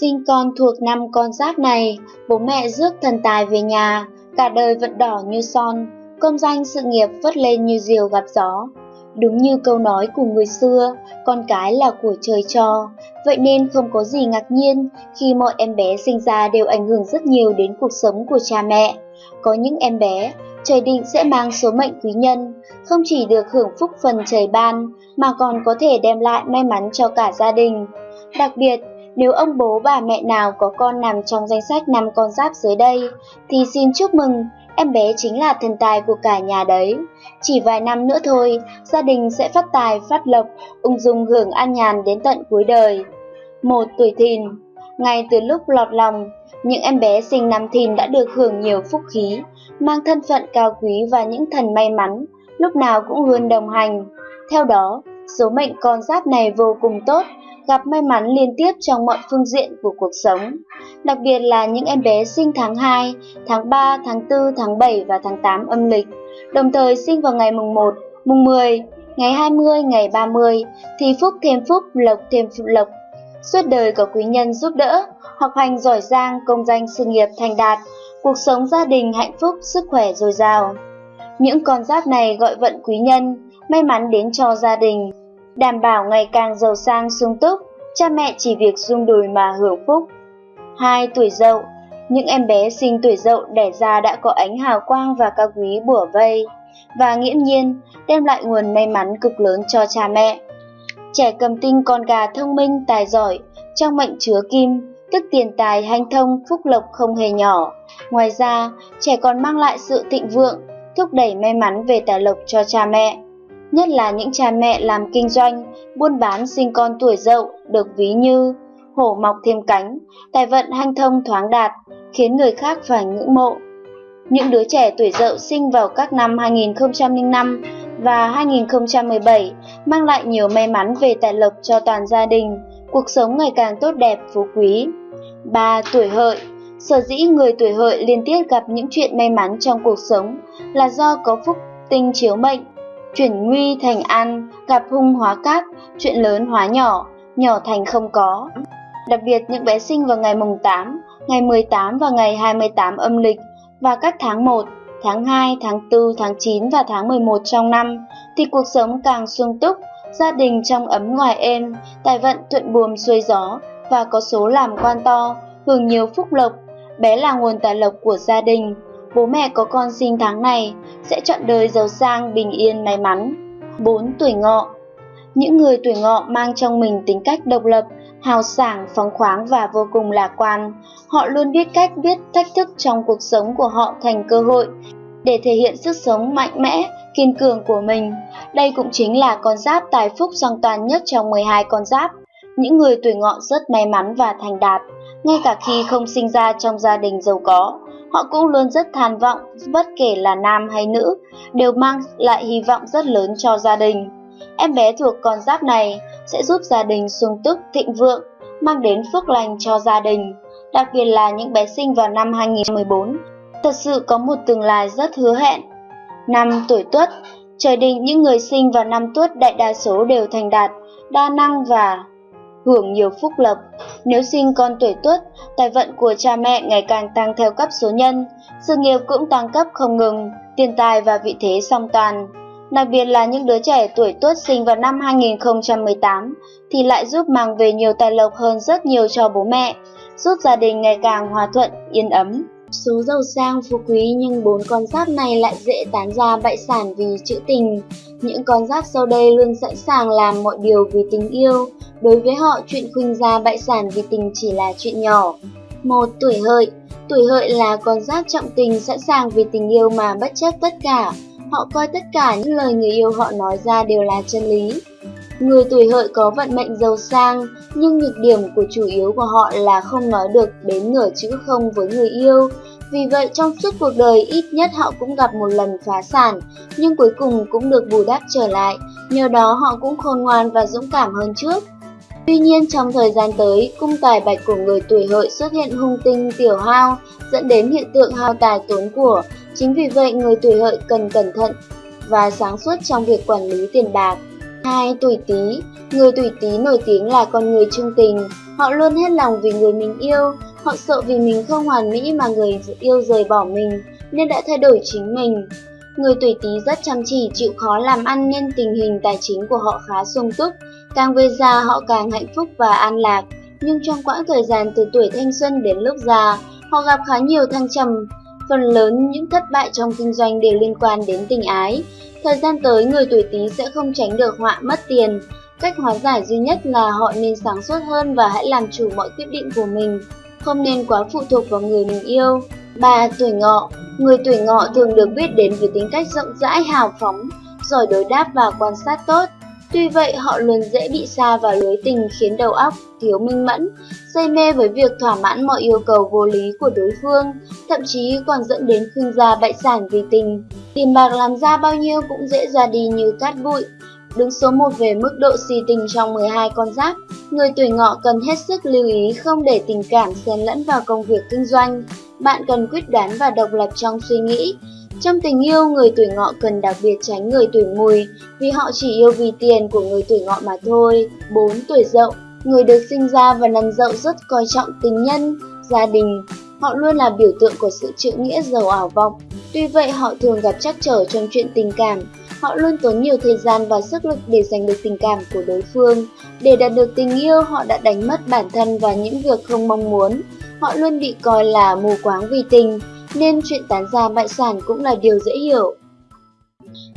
Sinh con thuộc năm con giáp này, bố mẹ rước thần tài về nhà, cả đời vận đỏ như son, công danh sự nghiệp vất lên như diều gặp gió. Đúng như câu nói của người xưa, con cái là của trời cho, vậy nên không có gì ngạc nhiên khi mọi em bé sinh ra đều ảnh hưởng rất nhiều đến cuộc sống của cha mẹ. Có những em bé, trời định sẽ mang số mệnh quý nhân, không chỉ được hưởng phúc phần trời ban, mà còn có thể đem lại may mắn cho cả gia đình. Đặc biệt, nếu ông bố bà mẹ nào có con nằm trong danh sách năm con giáp dưới đây, thì xin chúc mừng, em bé chính là thần tài của cả nhà đấy. Chỉ vài năm nữa thôi, gia đình sẽ phát tài phát lộc, ung dung hưởng an nhàn đến tận cuối đời. Một tuổi thìn Ngay từ lúc lọt lòng, những em bé sinh năm thìn đã được hưởng nhiều phúc khí, mang thân phận cao quý và những thần may mắn, lúc nào cũng luôn đồng hành. Theo đó, số mệnh con giáp này vô cùng tốt, gặp may mắn liên tiếp trong mọi phương diện của cuộc sống. Đặc biệt là những em bé sinh tháng 2, tháng 3, tháng 4, tháng 7 và tháng 8 âm lịch, đồng thời sinh vào ngày mùng 1, mùng 10, ngày 20, ngày 30 thì phúc thêm phúc, lộc thêm lộc. Suốt đời có quý nhân giúp đỡ, học hành giỏi giang, công danh sự nghiệp thành đạt, cuộc sống gia đình hạnh phúc, sức khỏe dồi dào. Những con giáp này gọi vận quý nhân, may mắn đến cho gia đình, đảm bảo ngày càng giàu sang sung túc, cha mẹ chỉ việc rung đùi mà hưởng phúc. 2. Tuổi dậu Những em bé sinh tuổi dậu đẻ ra đã có ánh hào quang và cao quý bủa vây, và nghiễm nhiên đem lại nguồn may mắn cực lớn cho cha mẹ. Trẻ cầm tinh con gà thông minh, tài giỏi, trong mệnh chứa kim, tức tiền tài hanh thông, phúc lộc không hề nhỏ. Ngoài ra, trẻ còn mang lại sự thịnh vượng, thúc đẩy may mắn về tài lộc cho cha mẹ nhất là những cha mẹ làm kinh doanh, buôn bán sinh con tuổi dậu được ví như hổ mọc thêm cánh, tài vận hanh thông thoáng đạt, khiến người khác phải ngưỡng mộ. Những đứa trẻ tuổi dậu sinh vào các năm 2005 và 2017 mang lại nhiều may mắn về tài lộc cho toàn gia đình, cuộc sống ngày càng tốt đẹp phú quý. 3. Tuổi hợi Sở dĩ người tuổi hợi liên tiếp gặp những chuyện may mắn trong cuộc sống là do có phúc tinh chiếu mệnh, chuyển nguy thành an, gặp hung hóa cát, chuyện lớn hóa nhỏ, nhỏ thành không có. Đặc biệt những bé sinh vào ngày mùng 8, ngày 18 và ngày 28 âm lịch và các tháng 1, tháng 2, tháng 4, tháng 9 và tháng 11 trong năm thì cuộc sống càng sung túc, gia đình trong ấm ngoài êm, tài vận thuận buồm xuôi gió và có số làm quan to, hưởng nhiều phúc lộc, bé là nguồn tài lộc của gia đình bố mẹ có con sinh tháng này sẽ chọn đời giàu sang, bình yên, may mắn. 4. Tuổi ngọ Những người tuổi ngọ mang trong mình tính cách độc lập, hào sảng, phóng khoáng và vô cùng lạc quan. Họ luôn biết cách biết thách thức trong cuộc sống của họ thành cơ hội để thể hiện sức sống mạnh mẽ, kiên cường của mình. Đây cũng chính là con giáp tài phúc song toàn nhất trong 12 con giáp. Những người tuổi ngọ rất may mắn và thành đạt, ngay cả khi không sinh ra trong gia đình giàu có. Họ cũng luôn rất than vọng, bất kể là nam hay nữ, đều mang lại hy vọng rất lớn cho gia đình. Em bé thuộc con giáp này sẽ giúp gia đình sung túc, thịnh vượng, mang đến phước lành cho gia đình, đặc biệt là những bé sinh vào năm 2014. Thật sự có một tương lai rất hứa hẹn. Năm tuổi tuất, trời định những người sinh vào năm tuất đại đa số đều thành đạt, đa năng và hưởng nhiều phúc lộc. Nếu sinh con tuổi tuất, tài vận của cha mẹ ngày càng tăng theo cấp số nhân, sự nghiệp cũng tăng cấp không ngừng, tiền tài và vị thế song toàn. Đặc biệt là những đứa trẻ tuổi tuất sinh vào năm 2018 thì lại giúp mang về nhiều tài lộc hơn rất nhiều cho bố mẹ, giúp gia đình ngày càng hòa thuận, yên ấm. Số giàu sang phú quý nhưng bốn con giáp này lại dễ tán ra bại sản vì chữ tình. Những con giáp sau đây luôn sẵn sàng làm mọi điều vì tình yêu. Đối với họ, chuyện khuynh ra bại sản vì tình chỉ là chuyện nhỏ. Một Tuổi hợi Tuổi hợi là con giáp trọng tình sẵn sàng vì tình yêu mà bất chấp tất cả. Họ coi tất cả những lời người yêu họ nói ra đều là chân lý. Người tuổi hợi có vận mệnh giàu sang, nhưng nhược điểm của chủ yếu của họ là không nói được đến nửa chữ không với người yêu. Vì vậy trong suốt cuộc đời ít nhất họ cũng gặp một lần phá sản, nhưng cuối cùng cũng được bù đắp trở lại, nhờ đó họ cũng khôn ngoan và dũng cảm hơn trước. Tuy nhiên trong thời gian tới, cung tài bạch của người tuổi hợi xuất hiện hung tinh tiểu hao, dẫn đến hiện tượng hao tài tốn của. Chính vì vậy người tuổi hợi cần cẩn thận và sáng suốt trong việc quản lý tiền bạc. Hai tuổi Tý, người tuổi Tý nổi tiếng là con người trung tình, họ luôn hết lòng vì người mình yêu, họ sợ vì mình không hoàn mỹ mà người yêu rời bỏ mình nên đã thay đổi chính mình. Người tuổi Tý rất chăm chỉ, chịu khó làm ăn nên tình hình tài chính của họ khá sung túc, càng về già họ càng hạnh phúc và an lạc. Nhưng trong quãng thời gian từ tuổi thanh xuân đến lúc già, họ gặp khá nhiều thăng trầm. Phần lớn những thất bại trong kinh doanh đều liên quan đến tình ái. Thời gian tới, người tuổi Tý sẽ không tránh được họa mất tiền. Cách hóa giải duy nhất là họ nên sáng suốt hơn và hãy làm chủ mọi quyết định của mình, không nên quá phụ thuộc vào người mình yêu. 3. Tuổi ngọ Người tuổi ngọ thường được biết đến với tính cách rộng rãi hào phóng, giỏi đối đáp và quan sát tốt. Tuy vậy, họ luôn dễ bị xa vào lưới tình khiến đầu óc thiếu minh mẫn, say mê với việc thỏa mãn mọi yêu cầu vô lý của đối phương, thậm chí còn dẫn đến khuynh gia bại sản vì tình. Tiền bạc làm ra bao nhiêu cũng dễ ra đi như cát bụi. Đứng số 1 về mức độ si tình trong 12 con giáp, người tuổi ngọ cần hết sức lưu ý không để tình cảm xen lẫn vào công việc kinh doanh. Bạn cần quyết đoán và độc lập trong suy nghĩ, trong tình yêu, người tuổi ngọ cần đặc biệt tránh người tuổi mùi vì họ chỉ yêu vì tiền của người tuổi ngọ mà thôi. 4. Tuổi dậu Người được sinh ra và nằm dậu rất coi trọng tình nhân, gia đình. Họ luôn là biểu tượng của sự chữ nghĩa giàu ảo vọng. Tuy vậy, họ thường gặp trắc trở trong chuyện tình cảm. Họ luôn tốn nhiều thời gian và sức lực để giành được tình cảm của đối phương. Để đạt được tình yêu, họ đã đánh mất bản thân và những việc không mong muốn. Họ luôn bị coi là mù quáng vì tình nên chuyện tán gia bại sản cũng là điều dễ hiểu.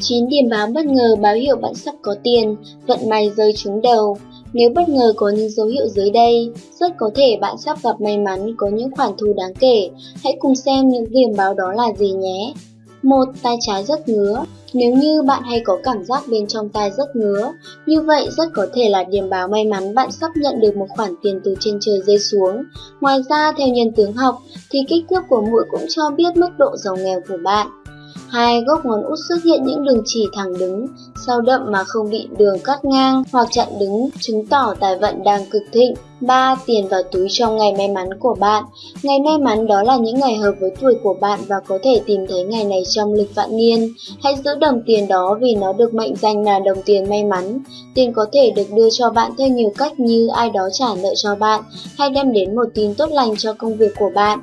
9 điểm báo bất ngờ báo hiệu bạn sắp có tiền, vận may rơi trúng đầu. Nếu bất ngờ có những dấu hiệu dưới đây, rất có thể bạn sắp gặp may mắn có những khoản thu đáng kể. Hãy cùng xem những điểm báo đó là gì nhé. Một, tay trái rất ngứa. Nếu như bạn hay có cảm giác bên trong tay rất ngứa, như vậy rất có thể là điểm báo may mắn bạn sắp nhận được một khoản tiền từ trên trời rơi xuống. Ngoài ra, theo nhân tướng học, thì kích thước của mũi cũng cho biết mức độ giàu nghèo của bạn. Hai gốc ngón út xuất hiện những đường chỉ thẳng đứng, sau đậm mà không bị đường cắt ngang hoặc chặn đứng, chứng tỏ tài vận đang cực thịnh. 3. Tiền vào túi trong ngày may mắn của bạn Ngày may mắn đó là những ngày hợp với tuổi của bạn và có thể tìm thấy ngày này trong lịch vạn niên. Hãy giữ đồng tiền đó vì nó được mệnh danh là đồng tiền may mắn. Tiền có thể được đưa cho bạn theo nhiều cách như ai đó trả nợ cho bạn hay đem đến một tin tốt lành cho công việc của bạn.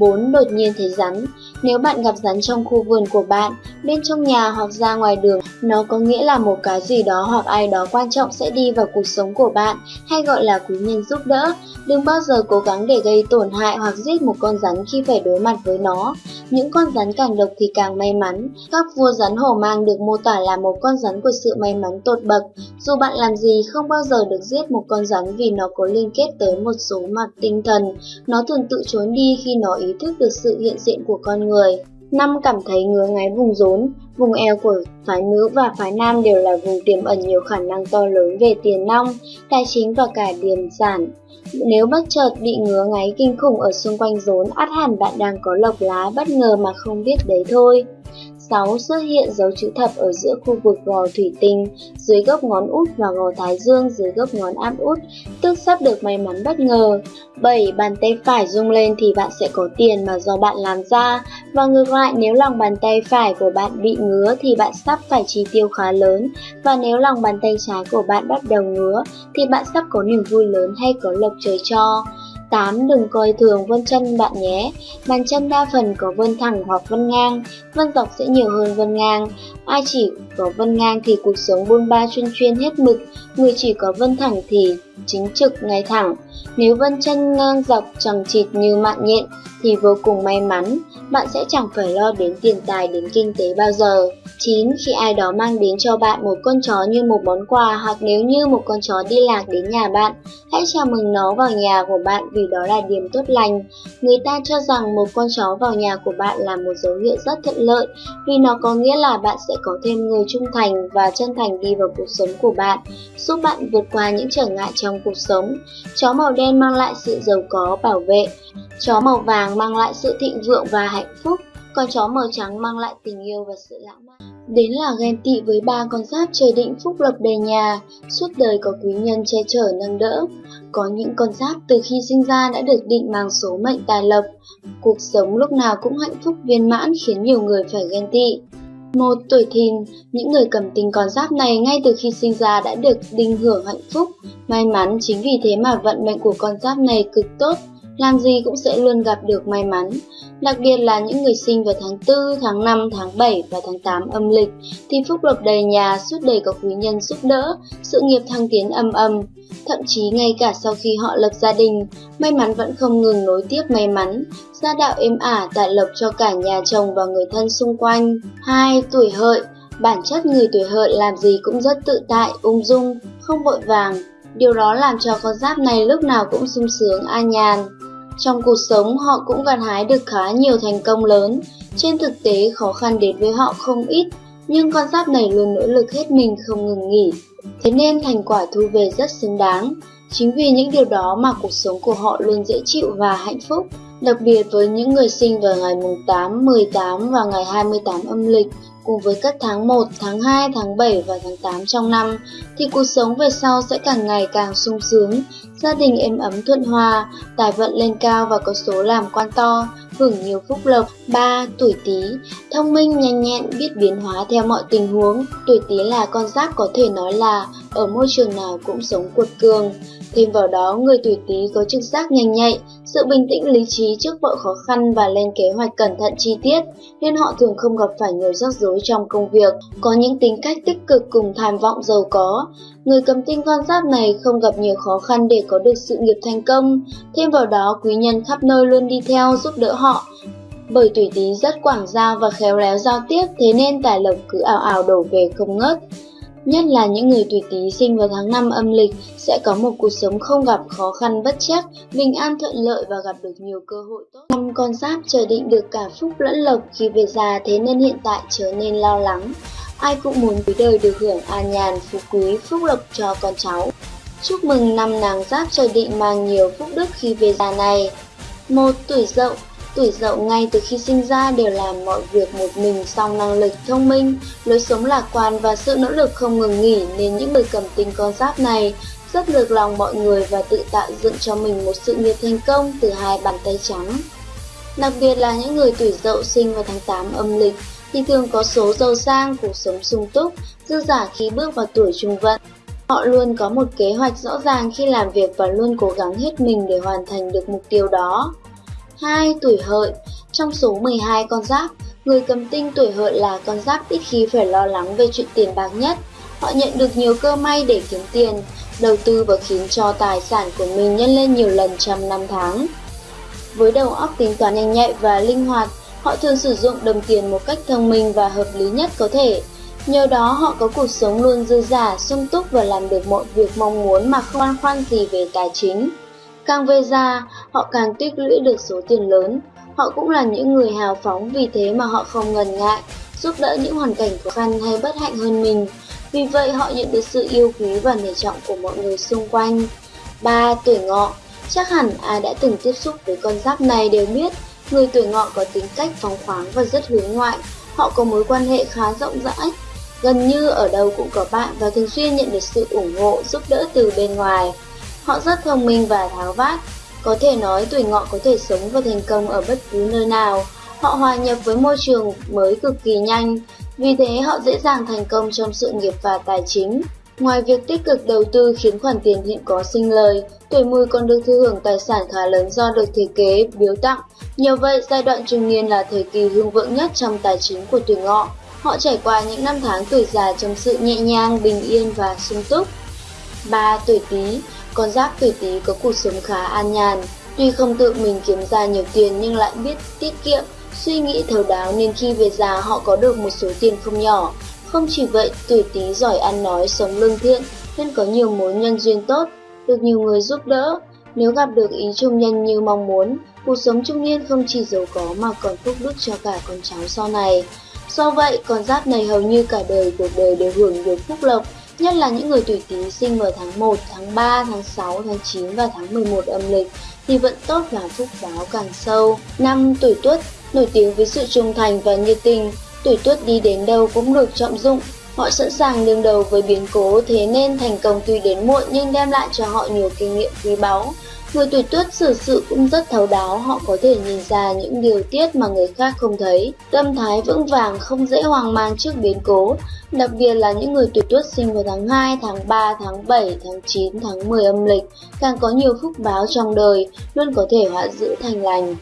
4. Đột nhiên thấy rắn Nếu bạn gặp rắn trong khu vườn của bạn, bên trong nhà hoặc ra ngoài đường, nó có nghĩa là một cái gì đó hoặc ai đó quan trọng sẽ đi vào cuộc sống của bạn, hay gọi là quý nhân giúp đỡ. Đừng bao giờ cố gắng để gây tổn hại hoặc giết một con rắn khi phải đối mặt với nó. Những con rắn càng độc thì càng may mắn. Các vua rắn hổ mang được mô tả là một con rắn của sự may mắn tột bậc. Dù bạn làm gì không bao giờ được giết một con rắn vì nó có liên kết tới một số mặt tinh thần. Nó thường tự trốn đi khi nó ý thức được sự hiện diện của con người. Năm cảm thấy ngứa ngáy vùng rốn, vùng eo của phái nữ và phái nam đều là vùng tiềm ẩn nhiều khả năng to lớn về tiền nong, tài chính và cả điềm sản. Nếu bất chợt bị ngứa ngáy kinh khủng ở xung quanh rốn, ắt hẳn bạn đang có lộc lá bất ngờ mà không biết đấy thôi. 6. Xuất hiện dấu chữ thập ở giữa khu vực gò thủy tinh, dưới gốc ngón út và gò thái dương dưới gốc ngón áp út, tức sắp được may mắn bất ngờ. 7. Bàn tay phải rung lên thì bạn sẽ có tiền mà do bạn làm ra, và ngược lại nếu lòng bàn tay phải của bạn bị ngứa thì bạn sắp phải chi tiêu khá lớn, và nếu lòng bàn tay trái của bạn bắt đầu ngứa thì bạn sắp có niềm vui lớn hay có lộc trời cho. 8. Đừng coi thường vân chân bạn nhé. Bàn chân đa phần có vân thẳng hoặc vân ngang, vân dọc sẽ nhiều hơn vân ngang. Ai chỉ có vân ngang thì cuộc sống buôn ba chuyên chuyên hết mực, người chỉ có vân thẳng thì chính trực ngay thẳng. Nếu vân chân ngang dọc chẳng chịt như mạng nhện thì vô cùng may mắn, bạn sẽ chẳng phải lo đến tiền tài đến kinh tế bao giờ. 9. Khi ai đó mang đến cho bạn một con chó như một món quà hoặc nếu như một con chó đi lạc đến nhà bạn, hãy chào mừng nó vào nhà của bạn vì đó là điểm tốt lành. Người ta cho rằng một con chó vào nhà của bạn là một dấu hiệu rất thuận lợi vì nó có nghĩa là bạn sẽ có thêm người trung thành và chân thành đi vào cuộc sống của bạn, giúp bạn vượt qua những trở ngại trong cuộc sống. Chó màu đen mang lại sự giàu có, bảo vệ. Chó màu vàng mang lại sự thịnh vượng và hạnh phúc con chó màu trắng mang lại tình yêu và sự lãng mạn. Đến là ghen tị với ba con giáp trời định phúc lộc đầy nhà, suốt đời có quý nhân che chở nâng đỡ. Có những con giáp từ khi sinh ra đã được định mang số mệnh tài lộc, cuộc sống lúc nào cũng hạnh phúc viên mãn khiến nhiều người phải ghen tị. Một tuổi thìn, những người cầm tình con giáp này ngay từ khi sinh ra đã được đinh hưởng hạnh phúc, may mắn chính vì thế mà vận mệnh của con giáp này cực tốt, làm gì cũng sẽ luôn gặp được may mắn. Đặc biệt là những người sinh vào tháng 4, tháng 5, tháng 7 và tháng 8 âm lịch thì phúc lộc đầy nhà, suốt đời có quý nhân giúp đỡ, sự nghiệp thăng tiến âm âm. Thậm chí ngay cả sau khi họ lập gia đình, may mắn vẫn không ngừng nối tiếp may mắn, gia đạo êm ả tại lộc cho cả nhà chồng và người thân xung quanh. 2. Tuổi hợi Bản chất người tuổi hợi làm gì cũng rất tự tại, ung dung, không vội vàng. Điều đó làm cho con giáp này lúc nào cũng sung sướng, an nhàn. Trong cuộc sống họ cũng gặt hái được khá nhiều thành công lớn, trên thực tế khó khăn đến với họ không ít, nhưng con giáp này luôn nỗ lực hết mình không ngừng nghỉ. Thế nên thành quả thu về rất xứng đáng. Chính vì những điều đó mà cuộc sống của họ luôn dễ chịu và hạnh phúc. Đặc biệt với những người sinh vào ngày mùng 8, 18 và ngày 28 âm lịch, cùng với các tháng 1, tháng 2, tháng 7 và tháng 8 trong năm, thì cuộc sống về sau sẽ càng ngày càng sung sướng, gia đình êm ấm thuận hòa, tài vận lên cao và có số làm quan to, hưởng nhiều phúc lộc. 3. Tuổi Tý, thông minh nhanh nhẹn, biết biến hóa theo mọi tình huống. Tuổi Tý là con giáp có thể nói là ở môi trường nào cũng sống cuột cường. Thêm vào đó, người tuổi Tý có trực giác nhanh nhạy, sự bình tĩnh lý trí trước mọi khó khăn và lên kế hoạch cẩn thận chi tiết, nên họ thường không gặp phải nhiều rắc rối trong công việc, có những tính cách tích cực cùng tham vọng giàu có. Người cầm tinh con giáp này không gặp nhiều khó khăn để có được sự nghiệp thành công, thêm vào đó quý nhân khắp nơi luôn đi theo giúp đỡ họ. Bởi tuổi Tý rất quảng giao và khéo léo giao tiếp, thế nên tài lộc cứ ảo ảo đổ về không ngớt. Nhất là những người tuổi Tý sinh vào tháng 5 âm lịch sẽ có một cuộc sống không gặp khó khăn bất chắc, bình an thuận lợi và gặp được nhiều cơ hội tốt. Năm con giáp chờ định được cả phúc lẫn lộc khi về già thế nên hiện tại trở nên lo lắng. Ai cũng muốn cuối đời được hưởng an nhàn, phú quý, phúc lộc cho con cháu. Chúc mừng năm nàng giáp trời định mang nhiều phúc đức khi về già này. Một tuổi dậu Tuổi dậu ngay từ khi sinh ra đều làm mọi việc một mình song năng lực thông minh, lối sống lạc quan và sự nỗ lực không ngừng nghỉ nên những người cầm tinh con giáp này rất được lòng mọi người và tự tạo dựng cho mình một sự nghiệp thành công từ hai bàn tay trắng. Đặc biệt là những người tuổi dậu sinh vào tháng 8 âm lịch thì thường có số giàu sang, cuộc sống sung túc, dư giả khi bước vào tuổi trung vận. Họ luôn có một kế hoạch rõ ràng khi làm việc và luôn cố gắng hết mình để hoàn thành được mục tiêu đó. 2. Tuổi hợi Trong số 12 con giáp, người cầm tinh tuổi hợi là con giáp ít khi phải lo lắng về chuyện tiền bạc nhất. Họ nhận được nhiều cơ may để kiếm tiền, đầu tư và khiến cho tài sản của mình nhân lên nhiều lần trong năm tháng. Với đầu óc tính toán nhanh nhạy và linh hoạt, họ thường sử dụng đồng tiền một cách thông minh và hợp lý nhất có thể. Nhờ đó họ có cuộc sống luôn dư giả, sung túc và làm được mọi việc mong muốn mà không băn khoăn gì về tài chính. Càng về già, họ càng tích lũy được số tiền lớn. Họ cũng là những người hào phóng vì thế mà họ không ngần ngại, giúp đỡ những hoàn cảnh khó khăn hay bất hạnh hơn mình. Vì vậy họ nhận được sự yêu quý và nể trọng của mọi người xung quanh. 3. Tuổi ngọ Chắc hẳn ai đã từng tiếp xúc với con giáp này đều biết, người tuổi ngọ có tính cách phóng khoáng và rất hướng ngoại. Họ có mối quan hệ khá rộng rãi, gần như ở đâu cũng có bạn và thường xuyên nhận được sự ủng hộ, giúp đỡ từ bên ngoài. Họ rất thông minh và tháo vát. Có thể nói tuổi ngọ có thể sống và thành công ở bất cứ nơi nào. Họ hòa nhập với môi trường mới cực kỳ nhanh, vì thế họ dễ dàng thành công trong sự nghiệp và tài chính. Ngoài việc tích cực đầu tư khiến khoản tiền hiện có sinh lời, tuổi mùi còn được thừa hưởng tài sản khá lớn do được thiết kế, biếu tặng. Nhờ vậy, giai đoạn trung niên là thời kỳ hưng vượng nhất trong tài chính của tuổi ngọ. Họ trải qua những năm tháng tuổi già trong sự nhẹ nhàng, bình yên và sung túc. 3. Tuổi Tý con giáp tuổi Tý có cuộc sống khá an nhàn, tuy không tự mình kiếm ra nhiều tiền nhưng lại biết tiết kiệm, suy nghĩ thấu đáo nên khi về già họ có được một số tiền không nhỏ. Không chỉ vậy, tuổi Tý giỏi ăn nói, sống lương thiện nên có nhiều mối nhân duyên tốt, được nhiều người giúp đỡ. Nếu gặp được ý trung nhân như mong muốn, cuộc sống trung niên không chỉ giàu có mà còn phúc đức cho cả con cháu sau này. Do vậy, con giáp này hầu như cả đời cuộc đời đều hưởng được phúc lộc, nhất là những người tuổi Tý sinh vào tháng 1, tháng 3, tháng 6, tháng 9 và tháng 11 âm lịch thì vận tốt và phúc báo càng sâu. Năm tuổi Tuất nổi tiếng với sự trung thành và nhiệt tình, tuổi Tuất đi đến đâu cũng được trọng dụng. Họ sẵn sàng đương đầu với biến cố thế nên thành công tuy đến muộn nhưng đem lại cho họ nhiều kinh nghiệm quý báu. Người tuổi tuất xử sự cũng rất thấu đáo, họ có thể nhìn ra những điều tiết mà người khác không thấy. Tâm thái vững vàng không dễ hoang mang trước biến cố, đặc biệt là những người tuổi tuất sinh vào tháng 2, tháng 3, tháng 7, tháng 9, tháng 10 âm lịch, càng có nhiều phúc báo trong đời, luôn có thể họa giữ thành lành.